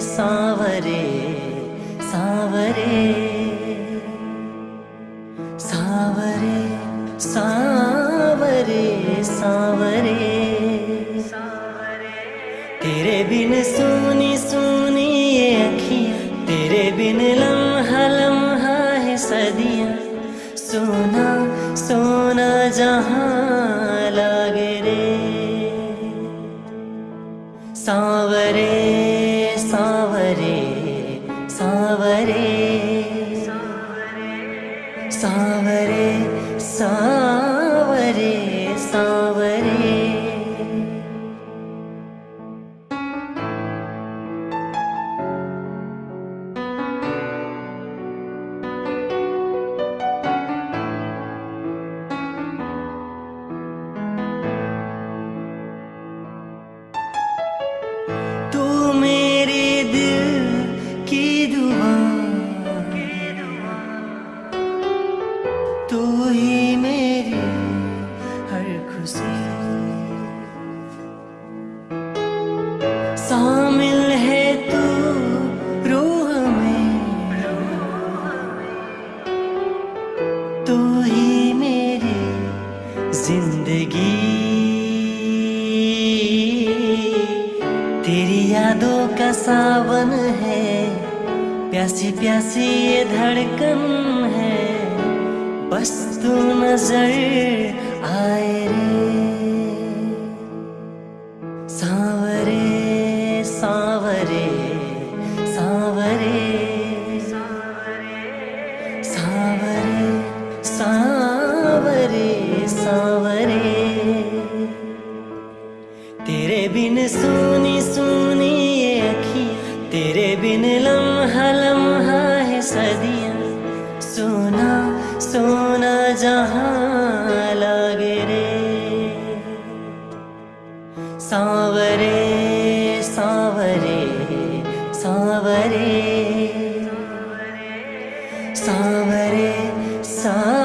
सावरे सावरे सावरे सावरे सावरे। तेरे बिन सुनी सुनी ये अखियाँ, तेरे बिन लम्हा लम्हा है सदियाँ। सोना सोना जहाँ लागे रे, सावरे। सावरे। सावरे सावरे सावरे। ही मेरी हर खुशी। शामिल है तू रूह में। तू ही मेरी ज़िंदगी। तेरी यादों का सावन है प्यासी प्यासी ये धड़कन। बस तू नज़र आए रे। सावरे सावरे सावरे। सावरे सावरे सावरे। तेरे बिन सुनी सुनी अखी, तेरे बिन लम्हा सावरे सावरे सा